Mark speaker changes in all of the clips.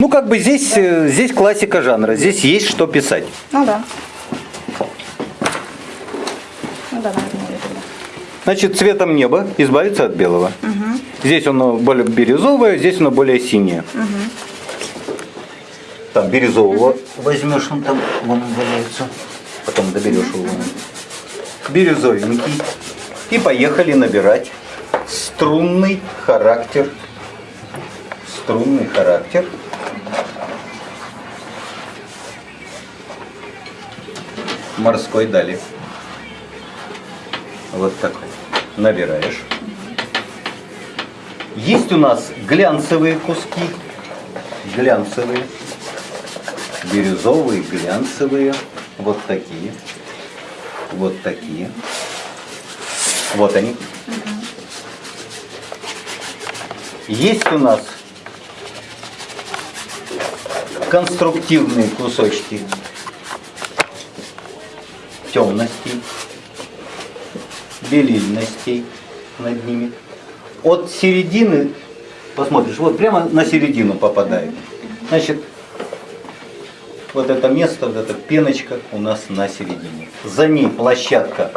Speaker 1: Ну, как бы здесь, э, здесь классика жанра, здесь есть что писать.
Speaker 2: Ну да. Ну да, тогда.
Speaker 1: Значит, цветом неба избавиться от белого. Здесь оно более бирюзовое, здесь оно более синее. Там бирюзового возьмешь, он там вон он валяется. Потом доберешь его. Бирюзовенький. И поехали набирать струнный характер. Струнный характер. Морской дали. Вот такой. Набираешь. Есть у нас глянцевые куски. Глянцевые. Бирюзовые, глянцевые. Вот такие. Вот такие. Вот они. Есть у нас конструктивные кусочки темностей, белильностей над ними. От середины, посмотришь, вот прямо на середину попадает. Значит, вот это место, вот эта пеночка у нас на середине. За ней площадка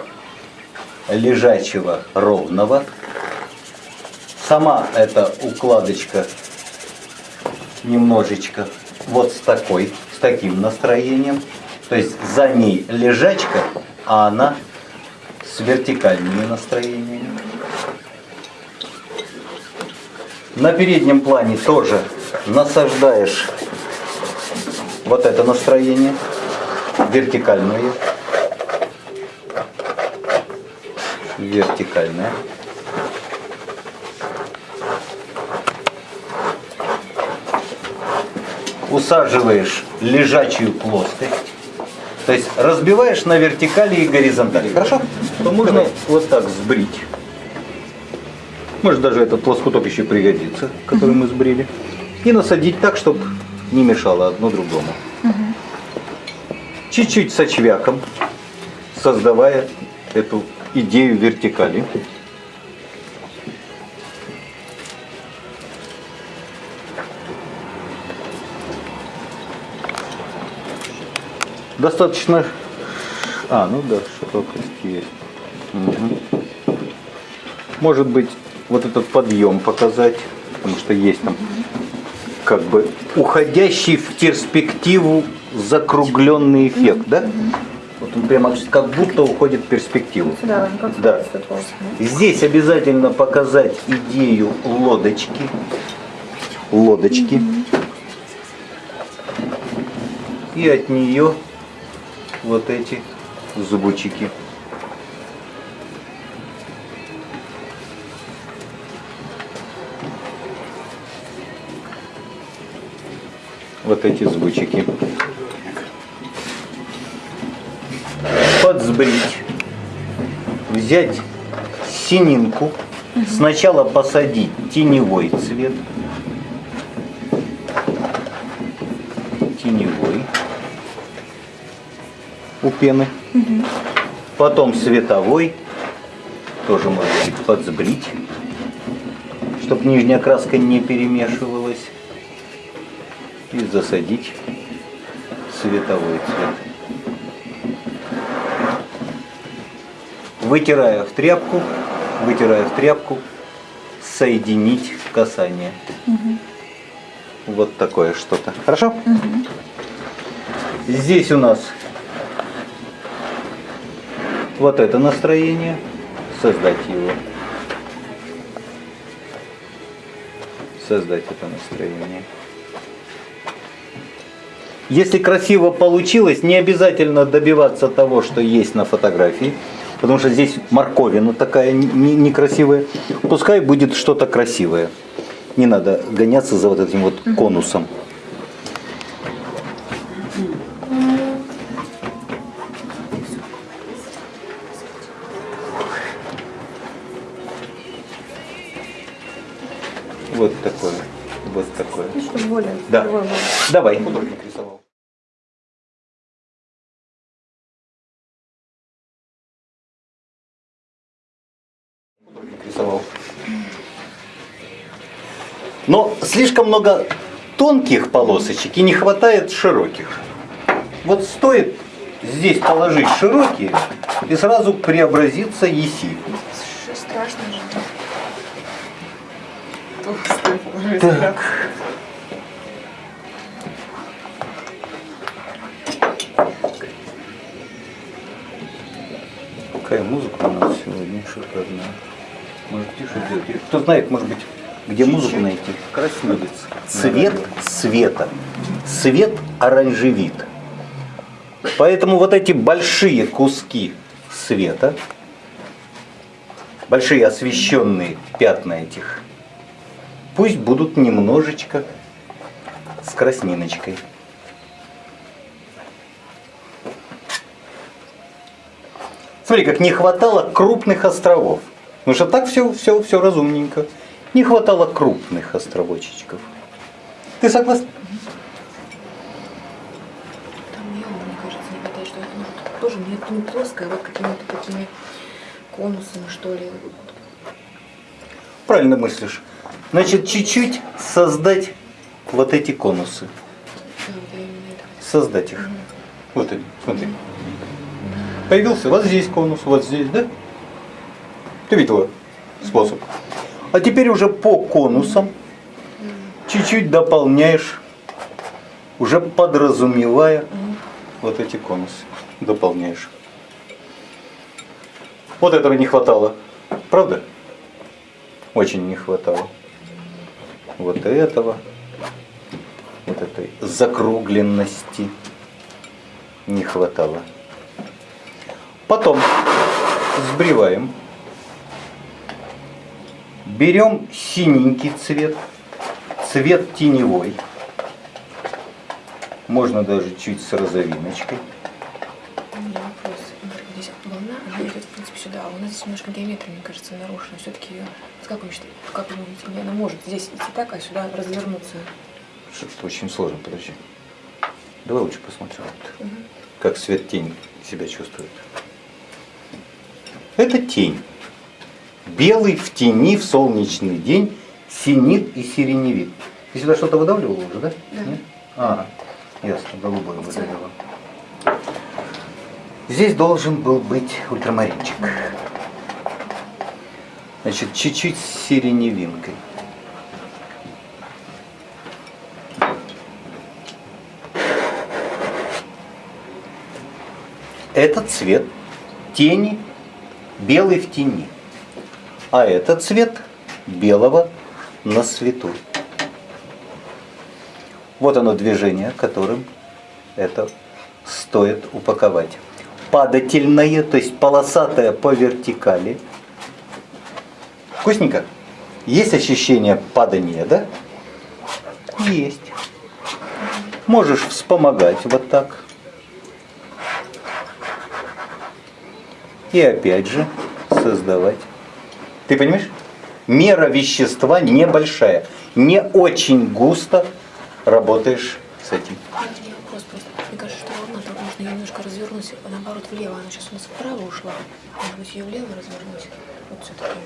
Speaker 1: лежачего ровного. Сама эта укладочка немножечко вот с такой, с таким настроением. То есть за ней лежачка, а она с вертикальными настроениями. На переднем плане тоже насаждаешь вот это настроение, вертикальное. Вертикальное. Усаживаешь лежачую плоскость. То есть разбиваешь на вертикали и горизонтали. Хорошо? То можно вот так сбрить. Может даже этот лоскуток еще пригодится, который мы сбрили. И насадить так, чтобы не мешало одно другому. Чуть-чуть со чвяком, создавая эту идею вертикали. Достаточно... А, ну да, широкость есть. Мгм. Может быть, вот этот подъем показать, потому что есть там как бы уходящий в перспективу закругленный эффект, да? Вот он прямо как будто уходит в перспективу. Да.
Speaker 2: вот,
Speaker 1: Здесь обязательно показать идею лодочки. Лодочки. И от нее вот эти зубчики. Вот эти звучики. Подсбрить взять сининку, сначала посадить теневой цвет, теневой у пены, потом световой, тоже можно подсбрить, чтобы нижняя краска не перемешивалась, и засадить световой цвет. вытирая в тряпку, вытирая в тряпку, соединить касание. Вот такое что-то. Хорошо? Здесь у нас вот это настроение. Создать его. Создать это настроение. Если красиво получилось, не обязательно добиваться того, что есть на фотографии, потому что здесь морковина такая не- не- некрасивая. Пускай будет что-то красивое. Не надо гоняться за вот этим вот конусом. Вот такое. Вот такое.
Speaker 2: ну, чтобы более
Speaker 1: Да.
Speaker 2: был.
Speaker 1: Давай. Художник рисовал. Художник рисовал. Но слишком много тонких полосочек и не хватает широких. Вот стоит здесь положить широкие, и сразу преобразится еси.
Speaker 2: Ш- Страшно же. Толстый уже
Speaker 1: Так. Какая музыка у нас сегодня шикарная. Может тише сделать? Или Кто знает, может быть, где музыку найти? Красивец. Цвет света. Свет оранжевит. Поэтому вот эти большие куски света, большие освещенные пятна этих, пусть будут немножечко с красниночкой. Смотри, как не хватало крупных островов. Потому что так все, все, все разумненько. Не хватало крупных островочечков. Ты согласна?
Speaker 2: Там мне, мне кажется, не хватает, что это вот тоже нет, не плоское, а вот какими-то такими конусами, что ли.
Speaker 1: Правильно мыслишь. Значит, чуть-чуть создать вот эти конусы. Создать их. Вот они, смотри. Появился вот здесь конус, вот здесь, да? Ты видела способ? А теперь уже по конусам чуть-чуть дополняешь, уже подразумевая вот эти конусы. Дополняешь. Вот этого не хватало. Правда? Очень не хватало. Вот этого. Вот этой закругленности не хватало. Потом сбриваем. Берем синенький цвет, цвет теневой. Можно даже чуть с розовиночкой.
Speaker 2: Здесь волна, она идет, в принципе, сюда, а у нас здесь немножко геометрия, мне кажется, нарушена. Все-таки ее, как вы считаете, как вы думаете, она может здесь идти так, а сюда развернуться?
Speaker 1: Что-то очень сложно, подожди. Давай лучше посмотрим, вот, как свет тень себя чувствует. Это тень. Белый в тени в солнечный день синит и сиреневит. Ты сюда что-то выдавливал уже, да?
Speaker 2: Да.
Speaker 1: Нет? А, ясно, голубой выдавливал. Здесь должен был быть ультрамаринчик. Значит, чуть-чуть с сиреневинкой. Это цвет тени, белый в тени. А это цвет белого на свету. Вот оно движение, которым это стоит упаковать. Падательное, то есть полосатое по вертикали. Вкусненько? Есть ощущение падания, да? Есть. Можешь вспомогать вот так. И опять же создавать. Ты понимаешь? Мера вещества небольшая. Не очень густо работаешь с этим.
Speaker 2: Немножко развернуть, наоборот влево. Она сейчас у нас вправо ушла. Может быть, ее влево развернуть? Вот все-таки.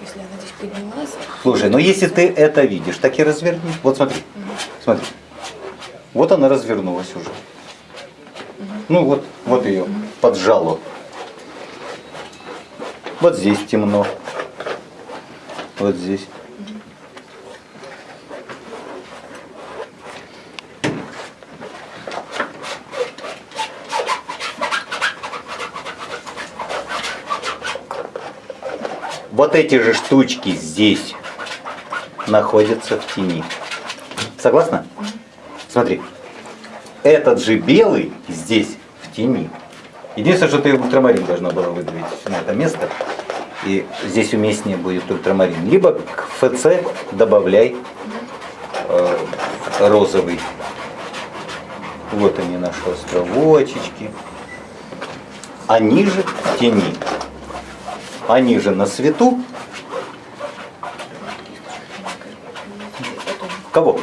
Speaker 2: Если она здесь поднялась.
Speaker 1: Слушай, ну если ты это видишь, так и разверни. Вот смотри. Смотри. Вот она развернулась уже. Ну вот, вот ее поджало. Вот здесь темно. Вот здесь. Вот эти же штучки здесь находятся в тени. Согласна? Смотри. Этот же белый здесь в тени. Единственное, что ты ультрамарин должна была выдавить на это место. И здесь уместнее будет ультрамарин. Либо к ФЦ добавляй э, розовый. Вот они наши островочечки. Они же в тени. Они же на свету. Кого?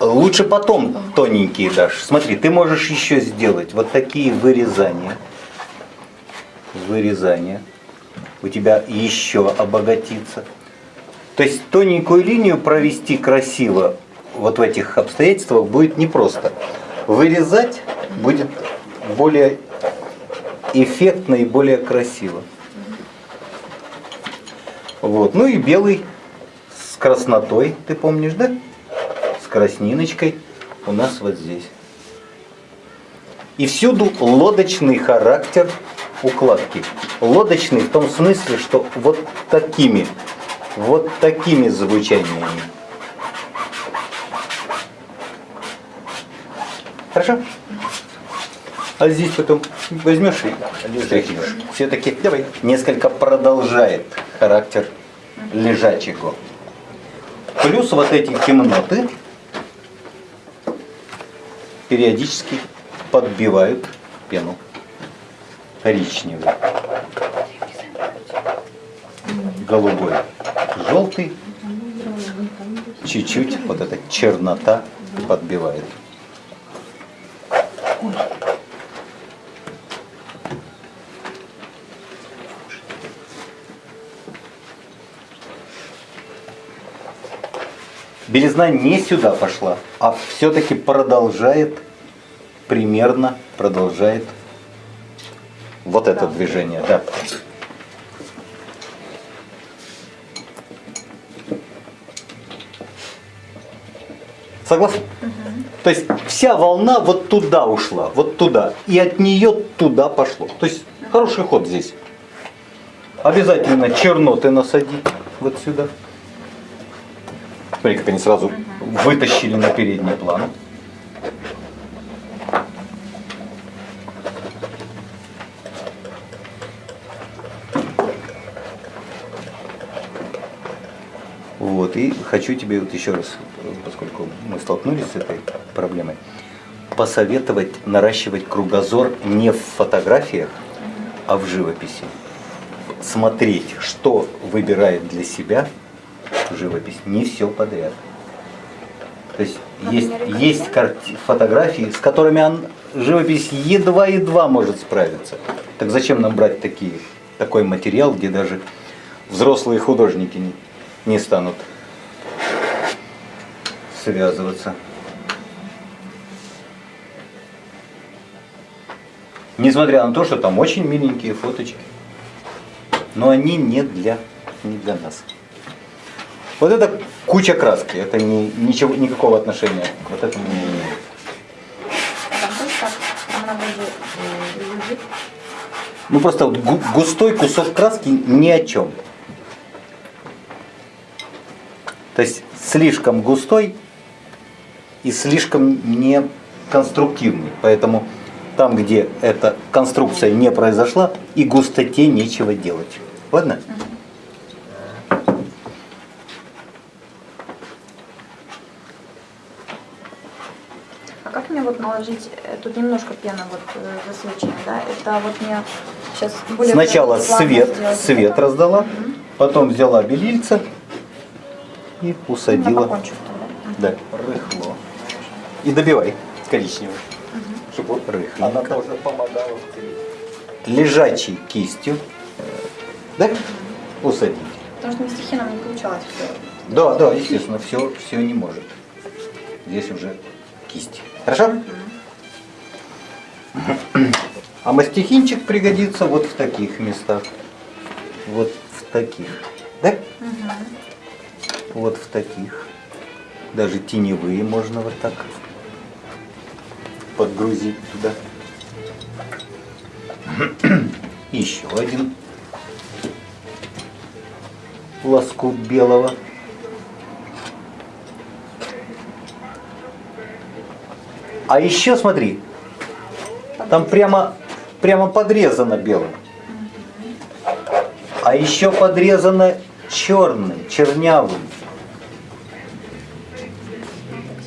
Speaker 1: Лучше потом тоненькие дашь. Смотри, ты можешь еще сделать вот такие вырезания. Вырезания. У тебя еще обогатится. То есть тоненькую линию провести красиво вот в этих обстоятельствах будет непросто. Вырезать будет более эффектно и более красиво. Вот. Ну и белый с краснотой, ты помнишь, да? С красниночкой у нас вот здесь. И всюду лодочный характер укладки. Лодочный в том смысле, что вот такими, вот такими звучаниями. Хорошо? А здесь потом возьмешь и штрихнешь. Все-таки несколько продолжает характер лежачего. Плюс вот эти темноты периодически подбивают пену коричневый, голубой, желтый, чуть-чуть вот эта чернота подбивает. Белизна не сюда пошла, а все-таки продолжает, примерно продолжает вот это движение, да. Согласен? То есть вся волна вот туда ушла, вот туда. И от нее туда пошло. То есть хороший ход здесь. Обязательно черноты насадить вот сюда. Смотри, как они сразу вытащили на передний план. Вот, и хочу тебе вот еще раз, поскольку мы столкнулись с этой проблемой, посоветовать наращивать кругозор не в фотографиях, а в живописи. Смотреть, что выбирает для себя живопись, не все подряд. То есть есть, есть карти- фотографии, с которыми он, живопись едва-едва может справиться. Так зачем нам брать такие, такой материал, где даже взрослые художники не, не станут связываться? Несмотря на то, что там очень миленькие фоточки, но они не для, не для нас. Вот это куча краски, это не, ничего, никакого отношения к вот этому не имеет. Ну просто вот гу- густой кусок краски ни о чем. То есть слишком густой и слишком не конструктивный. Поэтому там, где эта конструкция не произошла, и густоте нечего делать. Ладно?
Speaker 3: А как мне вот наложить, э, тут немножко пены вот э, засвечена, да? Это вот мне сейчас более
Speaker 1: Сначала свет,
Speaker 3: сделать.
Speaker 1: свет
Speaker 3: Это-
Speaker 1: раздала, потом взяла белильца и
Speaker 3: Ну,
Speaker 1: усадила.
Speaker 3: тогда.
Speaker 1: Да, рыхло. И добивай коричневый. Чтобы рыхленько.
Speaker 4: Она тоже помогала.
Speaker 1: Лежачей кистью. Да? Усадить.
Speaker 3: Потому что на стихи нам не получалось все.
Speaker 1: Да, да, естественно, все, все не может. Здесь уже кисть. Хорошо? А мастихинчик пригодится вот в таких местах. Вот в таких. Да? Вот в таких. Даже теневые можно вот так подгрузить туда. Еще один лоскут белого. А еще смотри, там прямо, прямо подрезано белым. А еще подрезано черным, чернявым.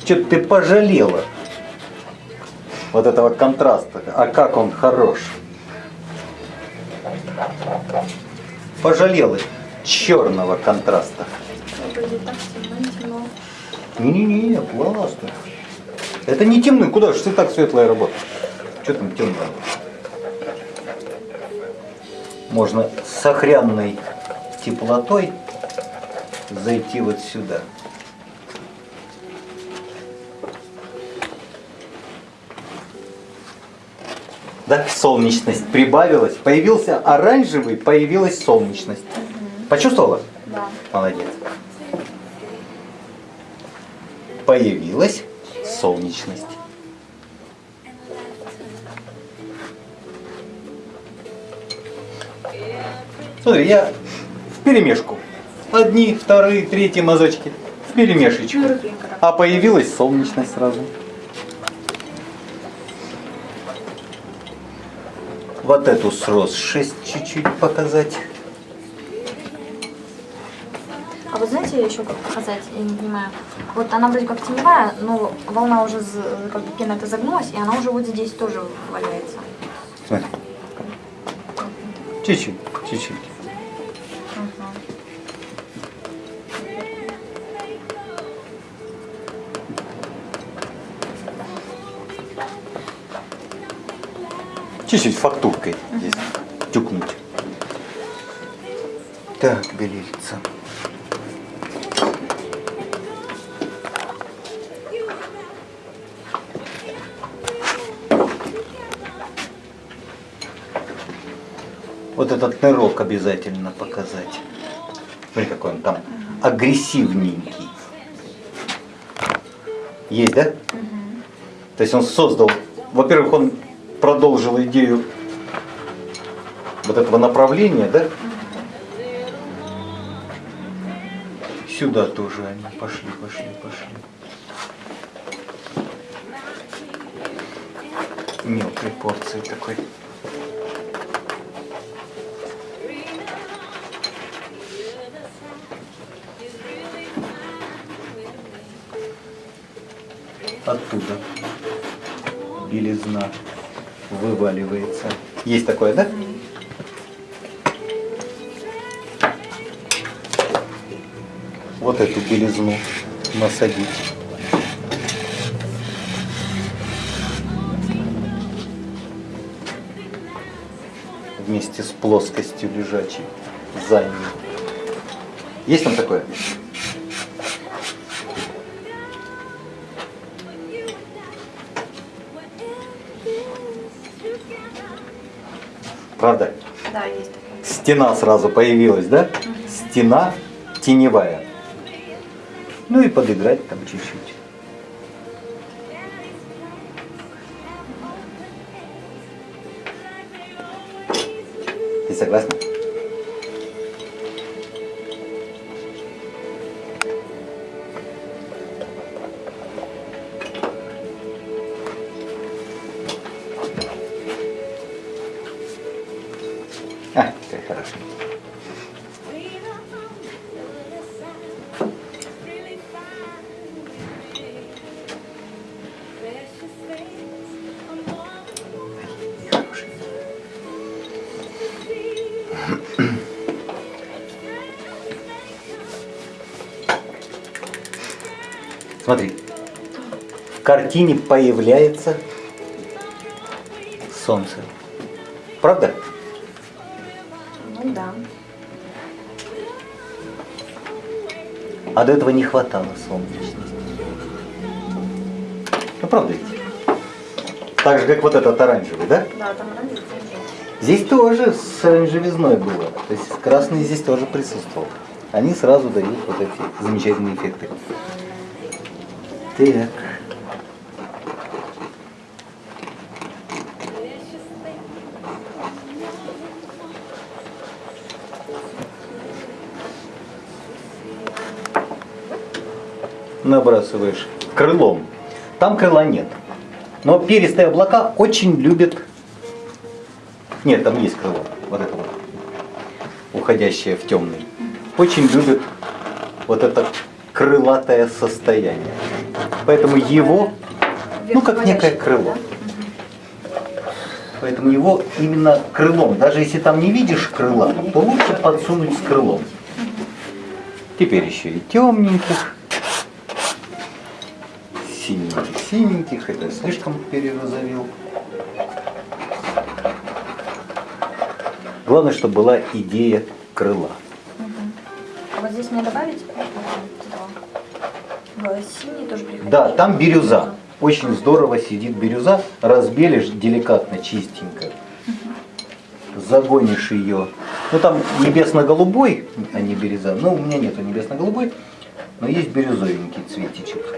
Speaker 1: Что-то ты пожалела вот этого контраста. А как он хорош. Пожалела черного контраста.
Speaker 3: Темно, темно.
Speaker 1: Не-не-не, классно. Это не темный, куда же ты так светлая работа? Что там темно? Можно с охрянной теплотой зайти вот сюда. Да, солнечность прибавилась. Появился оранжевый, появилась солнечность. Почувствовала?
Speaker 3: Да.
Speaker 1: Молодец. Появилась солнечность. Смотри, я в перемешку. Одни, вторые, третьи мазочки. В перемешечку.
Speaker 3: Ну.
Speaker 1: А появилась солнечность сразу. Вот эту сросшесть чуть-чуть показать.
Speaker 3: А вы знаете еще как показать, я не понимаю. Вот она вроде как теневая, но волна уже, как бы пена это загнулась, и она уже вот здесь тоже валяется.
Speaker 1: Смотри. Чуть-чуть, чуть-чуть. Чуть-чуть фактуркой здесь тюкнуть. Так, белильца. Вот этот нырок обязательно показать. Смотри, какой он там агрессивненький. Есть, да? То есть он создал, во-первых, он продолжил идею вот этого направления, да? Сюда тоже они пошли, пошли, пошли. Мелкой порции такой. Оттуда белизна вываливается. Есть такое, да? Вот эту белизну насадить. Вместе с плоскостью лежачей за ним. Есть там такое? Правда?
Speaker 3: Да, есть такое.
Speaker 1: Стена сразу появилась, да? Стена теневая. Ну и подыграть там чуть-чуть. Ты согласна? Картине появляется солнце. Правда?
Speaker 3: Ну да.
Speaker 1: А до этого не хватало солнечности. Ну правда ведь? Так же, как вот этот оранжевый, да?
Speaker 3: Да, там оранжевый.
Speaker 1: Здесь тоже с оранжевизной было. То есть красный здесь тоже присутствовал. Они сразу дают вот эти замечательные эффекты. Так. Набрасываешь крылом. Там крыла нет. Но перистые облака очень любят нет, там есть крыло. Вот это вот. Уходящее в темный. Очень любит вот это крылатое состояние. Поэтому его, ну как некое крыло. Поэтому его именно крылом. Даже если там не видишь крыла, то лучше подсунуть с крылом. Теперь еще и темненьких. Синеньких, синеньких. Это я слишком перерозовел. Главное, чтобы была идея крыла.
Speaker 3: А вот здесь мне добавить синий тоже приходить?
Speaker 1: Да, там бирюза. Очень здорово сидит бирюза. Разбелишь деликатно, чистенько. Загонишь ее. Ну там небесно-голубой, а не бирюза. Ну, у меня нету небесно-голубой, но есть бирюзовенький цветичек.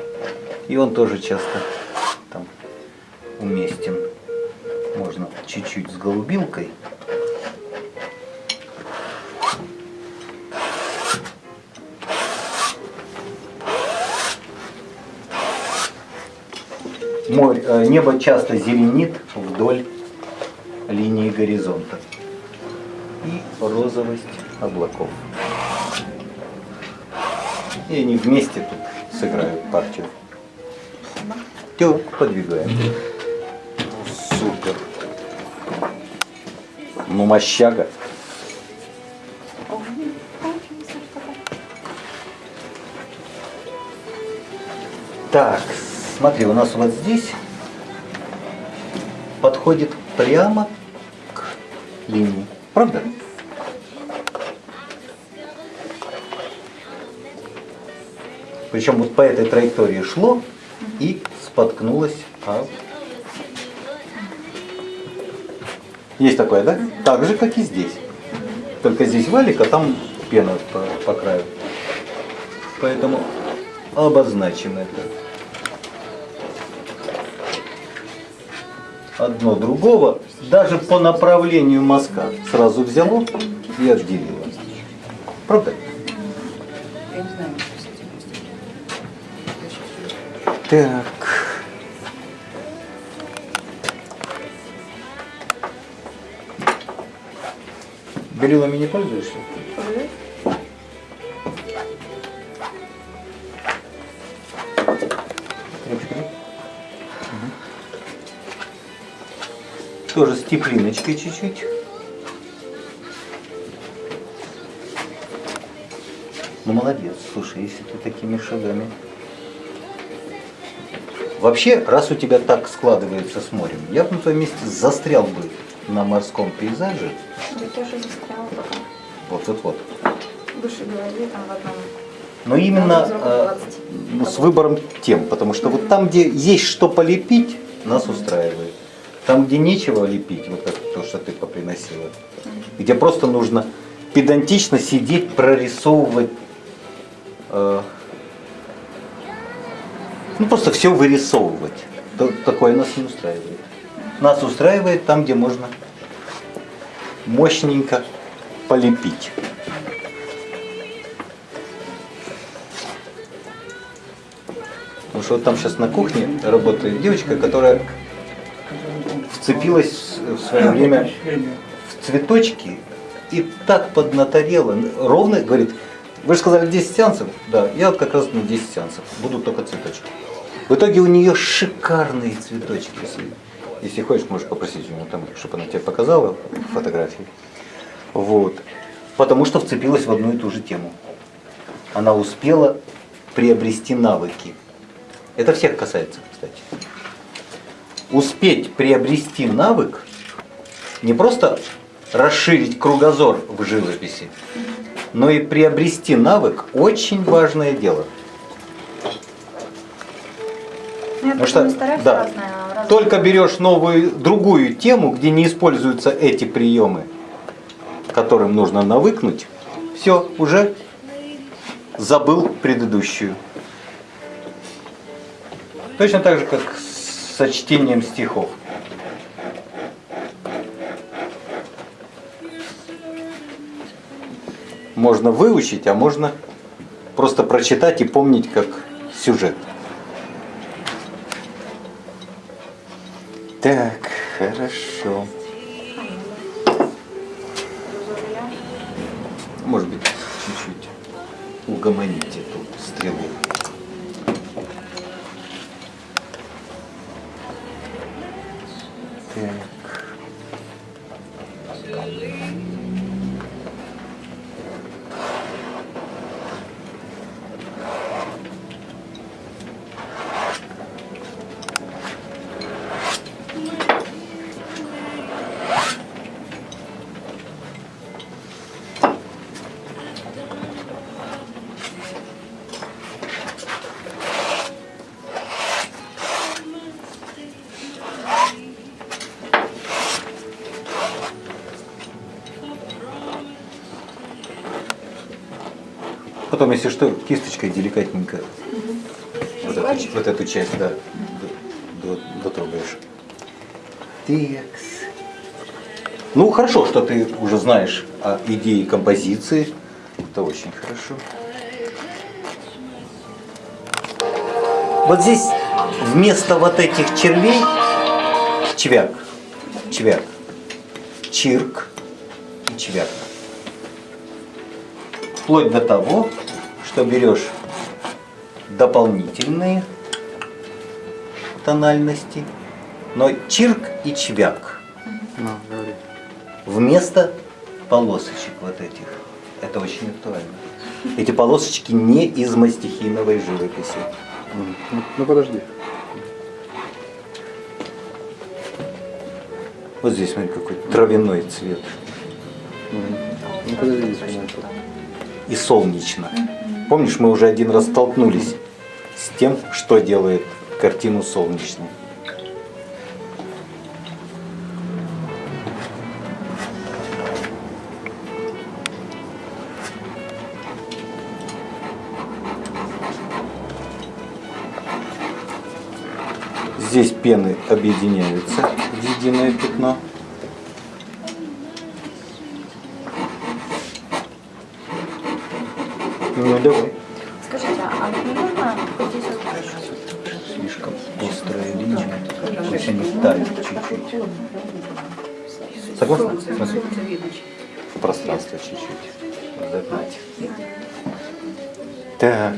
Speaker 1: И он тоже часто там уместен. Можно чуть-чуть с голубилкой. Море, э, небо часто зеленит вдоль линии горизонта. И розовость облаков. И они вместе тут сыграют партию. Все, подвигаем. Супер. Ну, мощага. Так, смотри, у нас вот здесь подходит прямо к линии. Правда? Причем вот по этой траектории шло и споткнулось. об- Есть такое, да? Так же, как и здесь. Только здесь валик, а там пена по, по краю. Поэтому обозначим это. Одно другого, даже по направлению мазка сразу взяло и отделило. Правда?
Speaker 2: Я не знаю, что с этим сделать.
Speaker 1: Так. Белилами не пользуешься? Да? Мгм. Тоже с теплиночкой чуть-чуть. Ну молодец, слушай, если ты такими шагами. Вообще, раз у тебя так складывается с морем, я бы на твоем месте застрял бы на морском пейзаже.
Speaker 3: Я тоже застряла пока.
Speaker 1: Вот вот вот.
Speaker 3: Выше голове там в одном.
Speaker 1: Но именно э,
Speaker 3: 20.
Speaker 1: с выбором тем, потому что вот там, где есть что полепить, нас устраивает. Там, где нечего лепить, вот как то, что ты поприносила, где просто нужно педантично сидеть, прорисовывать, э, ну просто все вырисовывать. Такое нас не устраивает. Нас устраивает там, где можно мощненько полепить. Потому что вот там сейчас на кухне работает девочка, которая вцепилась в свое время в цветочки и так поднаторела. Ровно говорит, вы же сказали 10 сеансов? Да, я вот как раз на 10 сеансов. Будут только цветочки. В итоге у нее шикарные цветочки. Если, хочешь, можешь попросить у нее там, чтобы она тебе показала фотографии. Вот. Потому что вцепилась в одну и ту же тему. Она успела приобрести навыки. Это всех касается, кстати. Успеть приобрести навык, не просто расширить кругозор в живописи, но и приобрести навык очень важное дело.
Speaker 3: Ну, я
Speaker 1: Потому что, да,
Speaker 3: разное,
Speaker 1: только берешь новую, другую тему, где не используются эти приемы, которым нужно навыкнуть, все, уже забыл предыдущую. Точно так же, как со чтением стихов. Можно выучить, а можно просто прочитать и помнить как сюжет. Так, хорошо. Может быть, чуть-чуть угомонить эту стрелу. Так. Потом, если что, кисточкой деликатненько вот эту, вот эту часть, да, дотрогаешь. Текс. Ну, хорошо, что ты уже знаешь о идее композиции. Это очень хорошо. Вот здесь вместо вот этих червей чвяк, чвяк, чирк и чвяк. Вплоть до того, что берешь дополнительные тональности, но чирк и чвяк
Speaker 5: Ну,
Speaker 1: вместо полосочек вот этих. Это очень актуально. Эти полосочки не из мастихиновой живописи.
Speaker 5: Ну, ну подожди.
Speaker 1: Вот здесь, смотри, какой травяной цвет.
Speaker 5: Ну подожди.
Speaker 1: И солнечно. Помнишь, мы уже один раз столкнулись с тем, что делает картину солнечной. Здесь пены объединяются в единое пятно. Ну давай.
Speaker 3: Скажите, а не вот здесь вот
Speaker 1: Слишком острая линия. Пусть они тают чуть-чуть. Согласна? В пространство чуть-чуть. Загнать. Так.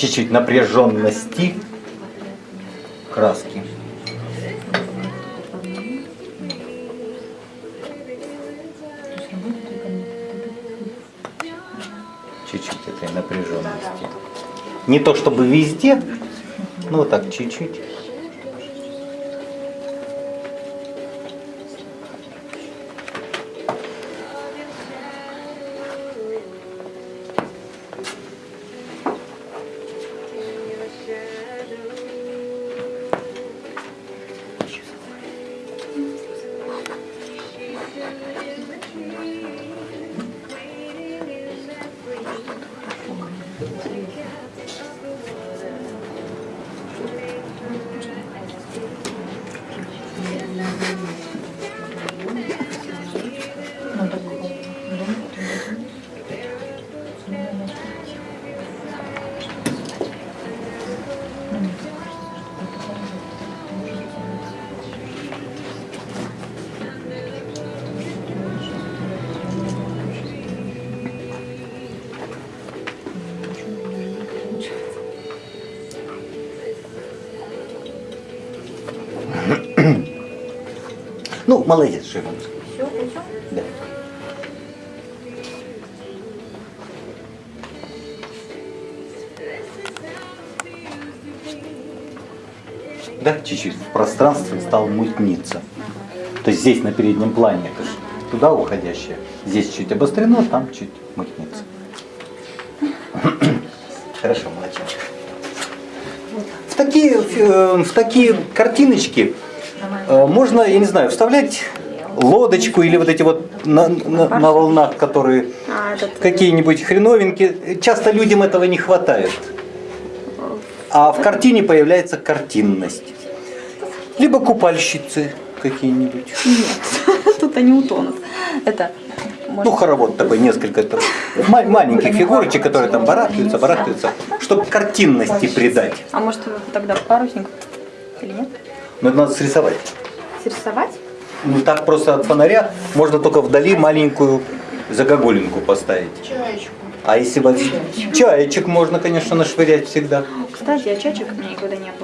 Speaker 1: Чуть-чуть напряженности краски. Чуть-чуть этой напряженности. Не то чтобы везде, но так чуть-чуть. Ну, молодец, Шимон.
Speaker 3: Все, все.
Speaker 1: Да. Да, чуть-чуть в пространстве стал мутниться. То есть здесь на переднем плане это же туда уходящее. Здесь чуть обострено, там чуть мутнится. Хорошо, молодчик. В такие, э, в такие картиночки можно, я не знаю, вставлять лодочку или вот эти вот на, на- на волнах, которые
Speaker 3: А, этот...
Speaker 1: какие-нибудь хреновинки. Часто людям этого не хватает. А в картине появляется картинность. Либо купальщицы какие-нибудь.
Speaker 3: Нет, тут они утонут. Это...
Speaker 1: Ну, хоровод такой, несколько там ма- маленьких фигурочек, которые там барахтаются, барахтаются, чтобы картинности придать.
Speaker 3: А может тогда парусник? Или нет?
Speaker 1: Но это надо срисовать.
Speaker 3: Срисовать?
Speaker 1: Ну так просто от фонаря можно только вдали маленькую загогулинку поставить.
Speaker 2: Чаечку.
Speaker 1: А если вот чаечек можно, конечно, нашвырять всегда.
Speaker 3: Кстати, а чачек у меня никогда не было.